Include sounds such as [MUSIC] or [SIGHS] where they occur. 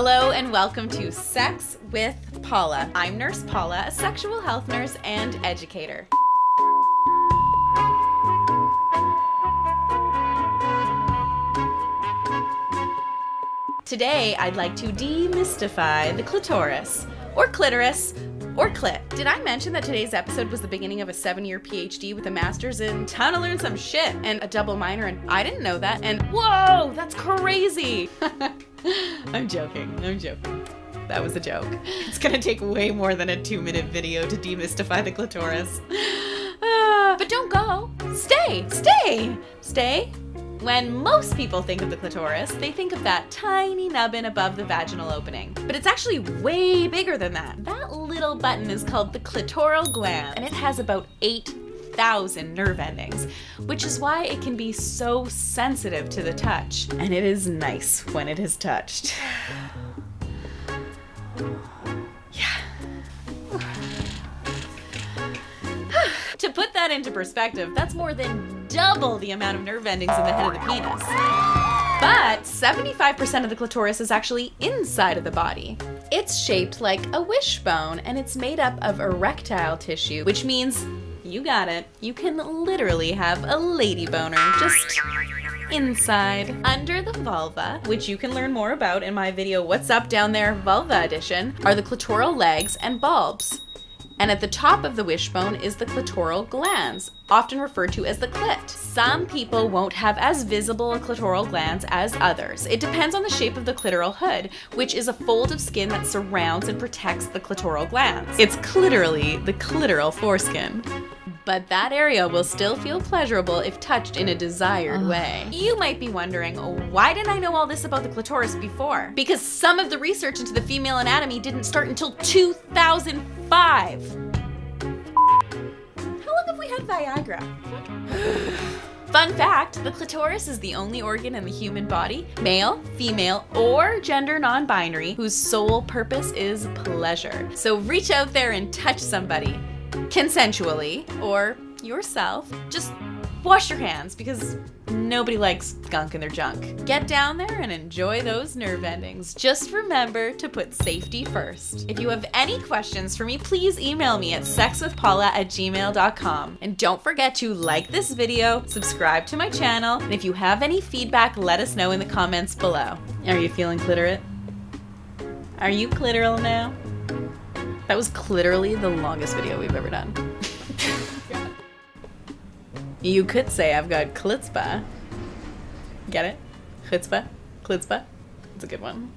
Hello and welcome to Sex with Paula. I'm Nurse Paula, a sexual health nurse and educator. Today, I'd like to demystify the clitoris, or clitoris, or clit. Did I mention that today's episode was the beginning of a seven year PhD with a master's in time to learn some shit and a double minor? And I didn't know that. And whoa, that's crazy. [LAUGHS] I'm joking. I'm joking. That was a joke. It's gonna take way more than a two minute video to demystify the clitoris. [SIGHS] Ah, but don't go. Stay, stay, stay. When most people think of the clitoris, they think of that tiny nubbin above the vaginal opening. But it's actually way bigger than that. That little button is called the clitoral glans, and it has about 8,000 nerve endings, which is why it can be so sensitive to the touch. And it is nice when it is touched. That into perspective, that's more than double the amount of nerve endings in the head of the penis. But 75% of the clitoris is actually inside of the body. It's shaped like a wishbone and it's made up of erectile tissue, which means you got it. You can literally have a lady boner just inside. Under the vulva, which you can learn more about in my video What's Up Down There Vulva Edition, are the clitoral legs and bulbs. And at the top of the wishbone is the clitoral glans, often referred to as the clit. Some people won't have as visible a clitoral glans as others. It depends on the shape of the clitoral hood, which is a fold of skin that surrounds and protects the clitoral glans. It's clitorally the clitoral foreskin but that area will still feel pleasurable if touched in a desired way. You might be wondering, why didn't I know all this about the clitoris before? Because some of the research into the female anatomy didn't start until 2005. How long have we had Viagra? [SIGHS] Fun fact, the clitoris is the only organ in the human body, male, female, or gender non-binary, whose sole purpose is pleasure. So reach out there and touch somebody consensually or yourself. Just wash your hands because nobody likes gunk in their junk. Get down there and enjoy those nerve endings. Just remember to put safety first. If you have any questions for me, please email me at sexwithpaula at gmail.com. And don't forget to like this video, subscribe to my channel, and if you have any feedback, let us know in the comments below. Are you feeling clitorate? Are you clitoral now? That was literally the longest video we've ever done. [LAUGHS] you could say I've got klitzba. Get it? Chutzpah? Klitzba? It's a good one.